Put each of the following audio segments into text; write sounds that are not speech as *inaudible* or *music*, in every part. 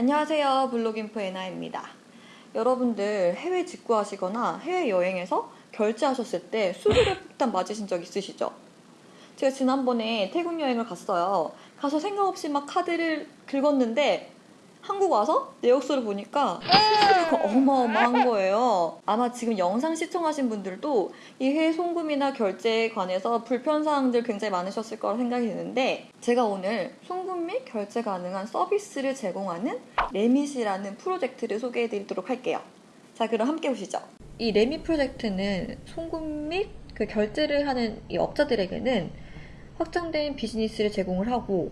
안녕하세요. 블로깅포 에나입니다. 여러분들 해외 직구하시거나 해외여행에서 결제하셨을 때 수수료 폭탄 맞으신 적 있으시죠? 제가 지난번에 태국 여행을 갔어요. 가서 생각 없이 막 카드를 긁었는데 한국 와서 내역서를 보니까 수수료가 어마어마한 거예요. 아마 지금 영상 시청하신 분들도 이 해외 송금이나 결제에 관해서 불편사항들 굉장히 많으셨을 거라 생각이 드는데 제가 오늘 송금 및 결제 가능한 서비스를 제공하는 레밋이라는 프로젝트를 소개해 드리도록 할게요. 자, 그럼 함께 보시죠. 이 레밋 프로젝트는 송금 및 그 결제를 하는 이 업자들에게는 확장된 비즈니스를 제공을 하고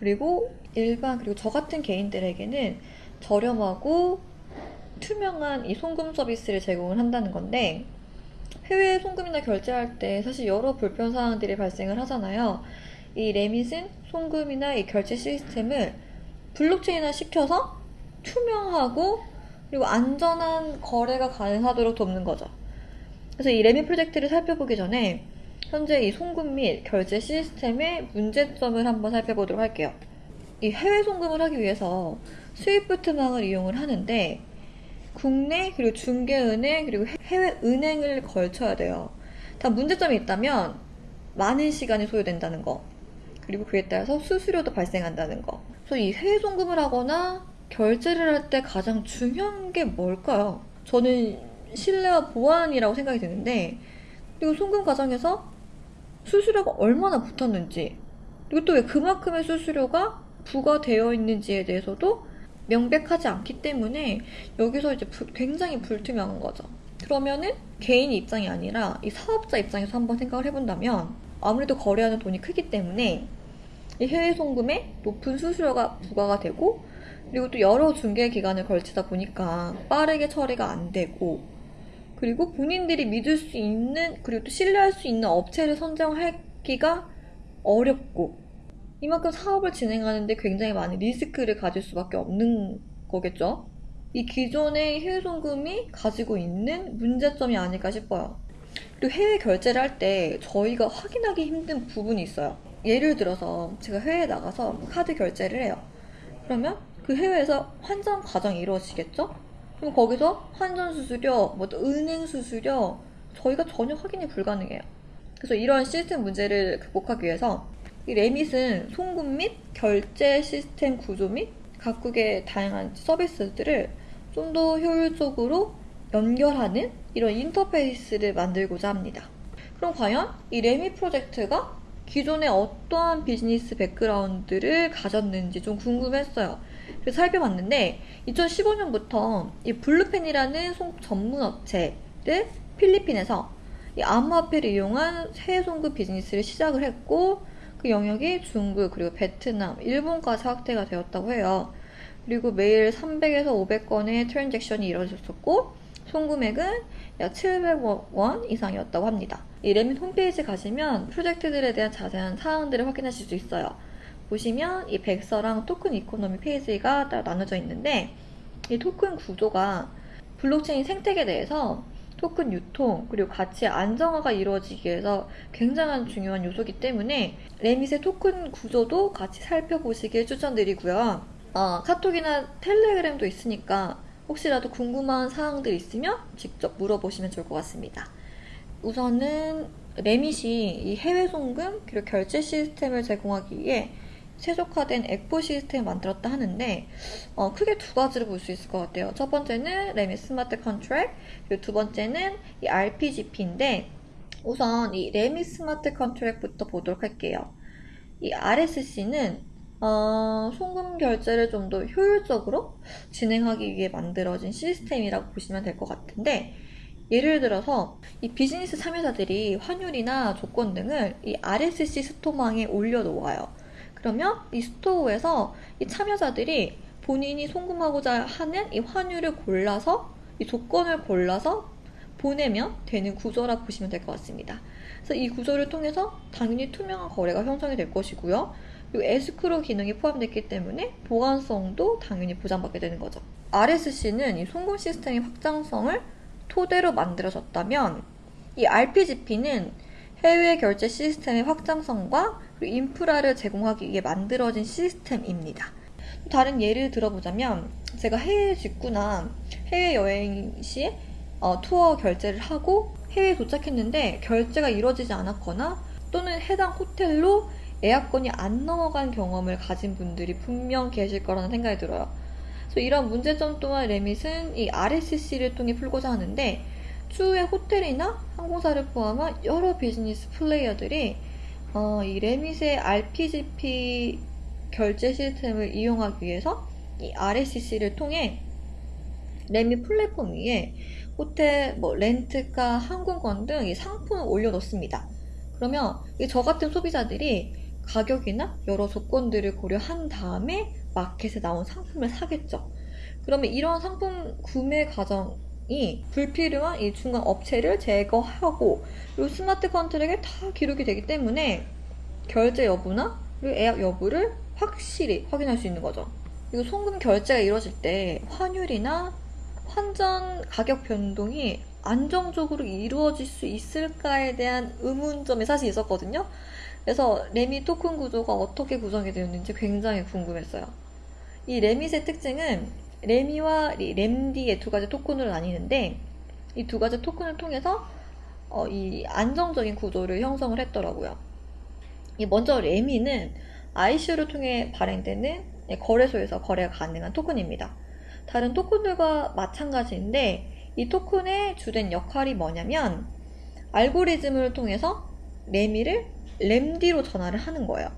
그리고 일반 그리고 저 같은 개인들에게는 저렴하고 투명한 이 송금 서비스를 제공을 한다는 건데 해외 송금이나 결제할 때 사실 여러 불편 사항들이 발생을 하잖아요. 이 레밋은 송금이나 이 결제 시스템을 블록체인화 시켜서 투명하고 그리고 안전한 거래가 가능하도록 돕는 거죠. 그래서 이 레밋 프로젝트를 살펴보기 전에 현재 이 송금 및 결제 시스템의 문제점을 한번 살펴보도록 할게요. 이 해외 송금을 하기 위해서 스위프트망을 이용을 하는데 국내 그리고 중개은행 그리고 해외 은행을 걸쳐야 돼요. 다 문제점이 있다면 많은 시간이 소요된다는 거 그리고 그에 따라서 수수료도 발생한다는 거. 그래서 이 해외 송금을 하거나 결제를 할 때 가장 중요한 게 뭘까요? 저는 신뢰와 보안이라고 생각이 드는데 그리고 송금 과정에서 수수료가 얼마나 붙었는지 그리고 또 왜 그만큼의 수수료가 부과되어 있는지에 대해서도 명백하지 않기 때문에 여기서 이제 부, 굉장히 불투명한 거죠. 그러면은 개인 입장이 아니라 이 사업자 입장에서 한번 생각을 해본다면 아무래도 거래하는 돈이 크기 때문에 이 해외 송금에 높은 수수료가 부과가 되고 그리고 또 여러 중개 기간을 걸치다 보니까 빠르게 처리가 안 되고 그리고 본인들이 믿을 수 있는 그리고 또 신뢰할 수 있는 업체를 선정하기가 어렵고 이만큼 사업을 진행하는데 굉장히 많은 리스크를 가질 수밖에 없는 거겠죠. 이 기존의 해외 송금이 가지고 있는 문제점이 아닐까 싶어요. 그리고 해외 결제를 할 때 저희가 확인하기 힘든 부분이 있어요. 예를 들어서 제가 해외에 나가서 카드 결제를 해요. 그러면 그 해외에서 환전 과정이 이루어지겠죠? 그럼 거기서 환전 수수료, 뭐 또 은행 수수료 저희가 전혀 확인이 불가능해요. 그래서 이런 시스템 문제를 극복하기 위해서 이 레밋은 송금 및 결제 시스템 구조 및 각국의 다양한 서비스들을 좀 더 효율적으로 연결하는 이런 인터페이스를 만들고자 합니다. 그럼 과연 이 REMIIT 프로젝트가 기존에 어떠한 비즈니스 백그라운드를 가졌는지 좀 궁금했어요. 그래서 살펴봤는데 2015년부터 이 블루펜이라는 송금 전문 업체를 필리핀에서 이 암호화폐를 이용한 해외 송금 비즈니스를 시작을 했고 그 영역이 중국 그리고 베트남, 일본까지 확대가 되었다고 해요. 그리고 매일 300에서 500건의 transaction이 이루어졌었고 송금액은 약 700원 이상이었다고 합니다. 이 REMIIT 홈페이지 가시면 프로젝트들에 대한 자세한 사항들을 확인하실 수 있어요. 보시면 이 백서랑 token economy 페이지가 따로 나눠져 있는데 이 토큰 구조가 블록체인 생태계에 대해서 토큰 유통 그리고 가치 안정화가 이루어지기 위해서 굉장한 중요한 요소이기 때문에 REMIIT의 토큰 구조도 같이 살펴보시길 추천드리고요. 어, 카톡이나 텔레그램도 있으니까 혹시라도 궁금한 사항들 있으면 직접 물어보시면 좋을 것 같습니다. 우선은 REMIIT이 이 해외 송금 그리고 결제 시스템을 제공하기 위해 최적화된 ecosystem을 만들었다 하는데 어, 크게 두 가지를 볼수 있을 것 같아요. 첫 번째는 REMIIT smart contract 그리고 두 번째는 이 RPGP인데 우선 이 REMIIT smart contract부터 보도록 할게요. 이 RSC는 어, 송금 결제를 좀 더 효율적으로 진행하기 위해 만들어진 시스템이라고 보시면 될 것 같은데 예를 들어서 이 비즈니스 참여자들이 환율이나 조건 등을 이 RSC 스토망에 올려놓아요. 그러면 이 스토어에서 이 참여자들이 본인이 송금하고자 하는 이 환율을 골라서 이 조건을 골라서 보내면 되는 구조라 보시면 될 것 같습니다. 그래서 이 구조를 통해서 당연히 투명한 거래가 형성이 될 것이고요. 그리고 에스크로 기능이 포함됐기 때문에 보안성도 당연히 보장받게 되는 거죠. RSC는 이 송금 시스템의 확장성을 토대로 만들어졌다면 이 RPGP는 해외 결제 시스템의 확장성과 인프라를 제공하기 위해 만들어진 시스템입니다. 다른 예를 들어보자면 제가 해외 직구나 해외 여행 시 어, 투어 결제를 하고 해외에 도착했는데 결제가 이루어지지 않았거나 또는 해당 호텔로 예약권이 안 넘어간 경험을 가진 분들이 분명 계실 거라는 생각이 들어요. 그래서 이런 문제점 또한 레밋은 이 RSC를 통해 풀고자 하는데 추후에 호텔이나 항공사를 포함한 여러 비즈니스 플레이어들이 어, 이 레밋의 RPGP 결제 시스템을 이용하기 위해서 이 RSC를 통해 레밋 플랫폼 위에 호텔, 뭐 렌트카, 항공권 등 이 상품을 올려놓습니다. 그러면 저 같은 소비자들이 가격이나 여러 조건들을 고려한 다음에 마켓에 나온 상품을 사겠죠. 그러면 이런 상품 구매 과정 이 불필요한 이 중간 업체를 제거하고 그리고 스마트 컨트랙에 다 기록이 되기 때문에 결제 여부나 그리고 예약 여부를 확실히 확인할 수 있는 거죠. 그리고 송금 결제가 이루어질 때 환율이나 환전 가격 변동이 안정적으로 이루어질 수 있을까에 대한 의문점이 사실 있었거든요. 그래서 레밋 토큰 구조가 어떻게 구성이 되었는지 굉장히 궁금했어요. 이 레밋의 특징은 레미와 램디의 두 가지 토큰으로 나뉘는데 이 두 가지 토큰을 통해서 어, 이 안정적인 구조를 형성을 했더라고요. 이 먼저 레미는 ICO를 통해 발행되는 거래소에서 거래가 가능한 토큰입니다. 다른 토큰들과 마찬가지인데 이 토큰의 주된 역할이 뭐냐면 알고리즘을 통해서 레미를 램디로 전환을 하는 거예요.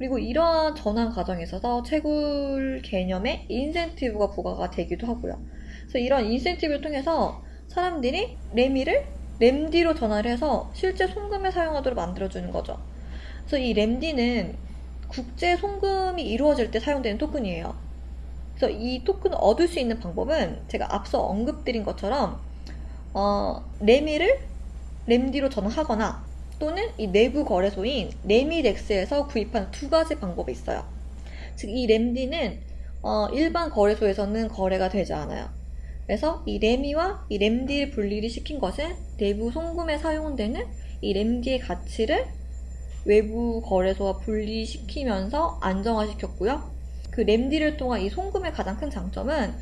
그리고 이러한 전환 과정에 있어서 채굴 개념의 인센티브가 부과가 되기도 하고요. 그래서 이런 인센티브를 통해서 사람들이 REMI를 REMD로 전환을 해서 실제 송금에 사용하도록 만들어주는 거죠. 그래서 이 REMD는 국제 송금이 이루어질 때 사용되는 토큰이에요. 그래서 이 토큰을 얻을 수 있는 방법은 제가 앞서 언급드린 것처럼 어, REMI를 REMD로 전환하거나 또는 이 내부 거래소인 레미덱스에서 구입한 두 가지 방법이 있어요. 즉, 이 램디는 어, 일반 거래소에서는 거래가 되지 않아요. 그래서 이 레미와 이 램디를 분리를 시킨 것은 내부 송금에 사용되는 이 램디의 가치를 외부 거래소와 분리시키면서 안정화시켰고요. 그 램디를 통한 이 송금의 가장 큰 장점은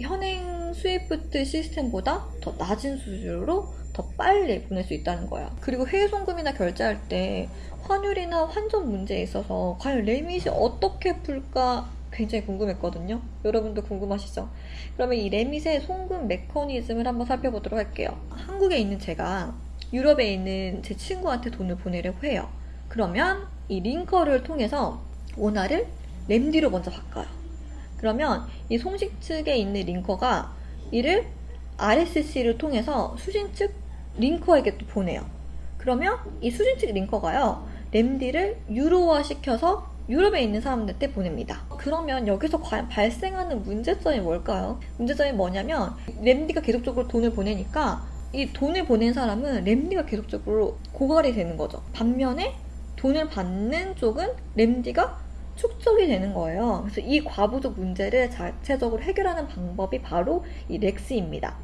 현행 스위프트 시스템보다 더 낮은 수수료로 더 빨리 보낼 수 있다는 거야. 그리고 해외 송금이나 결제할 때 환율이나 환전 문제에 있어서 과연 레밋이 어떻게 풀까 굉장히 궁금했거든요. 여러분도 궁금하시죠? 그러면 이 레밋의 송금 메커니즘을 한번 살펴보도록 할게요. 한국에 있는 제가 유럽에 있는 제 친구한테 돈을 보내려고 해요. 그러면 이 링커를 통해서 원화를 램디로 먼저 바꿔요. 그러면 이 송식 측에 있는 링커가 이를 RSC를 통해서 수신 측 링커에게 또 보내요. 그러면 이 수신 측 링커가요, 램디를 유로화 시켜서 유럽에 있는 사람들한테 보냅니다. 그러면 여기서 과연 발생하는 문제점이 뭘까요? 문제점이 뭐냐면 램디가 계속적으로 돈을 보내니까 이 돈을 보낸 사람은 램디가 계속적으로 고갈이 되는 거죠. 반면에 돈을 받는 쪽은 램디가 축적이 되는 거예요. 그래서 이 과부족 문제를 자체적으로 해결하는 방법이 바로 이 렉스입니다.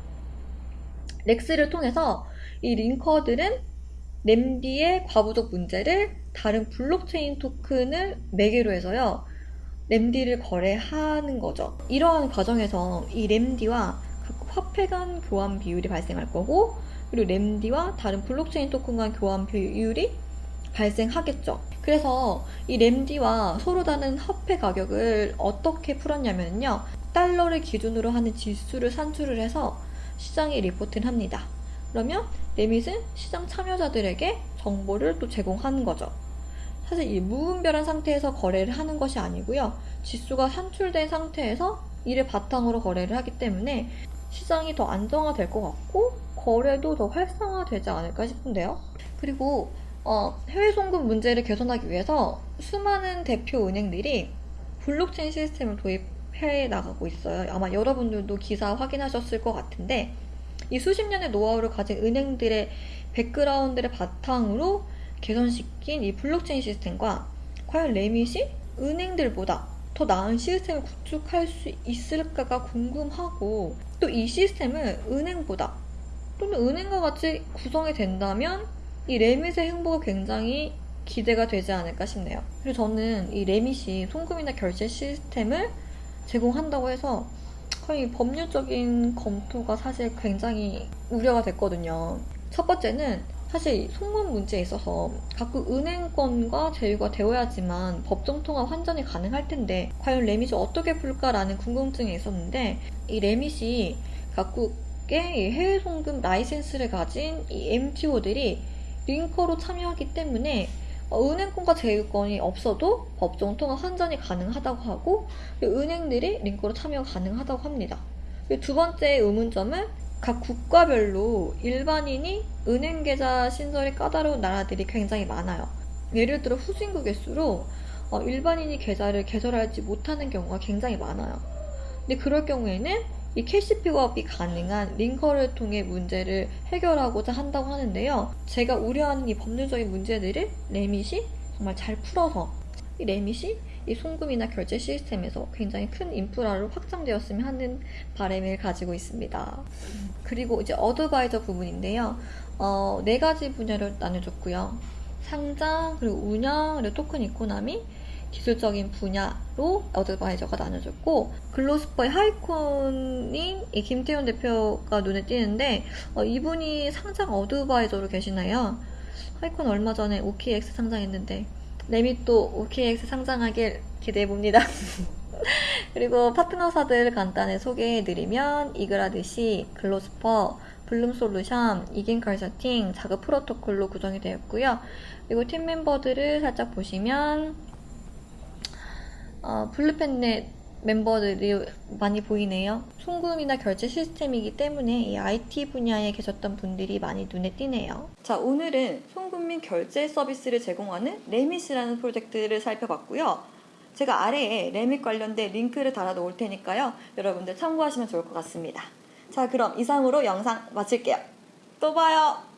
덱스를 통해서 이 linker들은 REMD의 과부족 문제를 다른 블록체인 토큰을 매개로 해서요. REMD를 거래하는 거죠. 이러한 과정에서 이 REMD와 각 화폐 간 교환 비율이 발생할 거고 그리고 REMD와 다른 블록체인 토큰 간 교환 비율이 발생하겠죠. 그래서 이 REMD와 서로 다른 화폐 가격을 어떻게 풀었냐면요. 달러를 기준으로 하는 지수를 산출을 해서 시장에 리포트를 합니다. 그러면 레밋은 시장 참여자들에게 정보를 또 제공하는 거죠. 사실 이 무분별한 상태에서 거래를 하는 것이 아니고요. 지수가 산출된 상태에서 이를 바탕으로 거래를 하기 때문에 시장이 더 안정화될 것 같고 거래도 더 활성화되지 않을까 싶은데요. 그리고 어, 해외 송금 문제를 개선하기 위해서 수많은 대표 은행들이 블록체인 시스템을 도입해 나가고 있어요. 아마 여러분들도 기사 확인하셨을 것 같은데 이 수십 년의 노하우를 가진 은행들의 백그라운드를 바탕으로 개선시킨 이 블록체인 시스템과 과연 REMIIT이 은행들보다 더 나은 시스템을 구축할 수 있을까가 궁금하고 또 이 시스템을 은행보다 또는 은행과 같이 구성이 된다면 이 REMIIT의 행보가 굉장히 기대가 되지 않을까 싶네요. 그리고 저는 이 레밋이 송금이나 결제 시스템을 제공한다고 해서 거의 법률적인 검토가 사실 굉장히 우려가 됐거든요. 첫 번째는 사실 송금 문제에 있어서 각국 은행권과 제휴가 되어야지만 법정 통화 환전이 가능할 텐데 과연 레밋이 어떻게 풀까라는 궁금증이 있었는데 이 레밋이 각국의 이 해외 송금 라이센스를 가진 이 MTO들이 linker로 참여하기 때문에 어, 은행권과 제휴권이 없어도 법정 통화 환전이 가능하다고 하고 은행들이 linker로 참여 가능하다고 합니다. 두 번째 의문점은 각 국가별로 일반인이 은행 계좌 신설이 까다로운 나라들이 굉장히 많아요. 예를 들어 후진국일수록 어, 일반인이 계좌를 개설하지 못하는 경우가 굉장히 많아요. 근데 그럴 경우에는 이 cash pickup이 가능한 linker를 통해 문제를 해결하고자 한다고 하는데요. 제가 우려하는 이 법률적인 문제들을 REMIIT이 정말 잘 풀어서 이 REMIIT이 이 송금이나 결제 시스템에서 굉장히 큰 인프라로 확장되었으면 하는 바람을 가지고 있습니다. 그리고 이제 advisor 부분인데요. 어, 네 가지 분야를 나눠줬고요. 상장, 그리고 운영, 그리고 token economy, 기술적인 분야로 advisor가 나눠졌고 글로스퍼의 하이콘인 이 김태현 대표가 눈에 띄는데 어, 이분이 상장 advisor로 계시나요? 하이콘 얼마 전에 OKX 상장했는데 레밋도 OKX 상장하길 기대해봅니다. *laughs* 그리고 파트너사들 간단히 소개해드리면 이그라드시, 글로스퍼, 블룸솔루션, 이긴 컨설팅, 자급 프로토콜로 구성이 되었고요. 그리고 팀 멤버들을 살짝 보시면 어, 블루펜넷 멤버들이 많이 보이네요. 송금이나 결제 시스템이기 때문에 이 IT 분야에 계셨던 분들이 많이 눈에 띄네요. 자, 오늘은 송금 및 결제 서비스를 제공하는 레밋이라는 프로젝트를 살펴봤고요. 제가 아래에 레밋 관련된 링크를 달아 놓을 테니까요. 여러분들 참고하시면 좋을 것 같습니다. 자, 그럼 이상으로 영상 마칠게요. 또 봐요.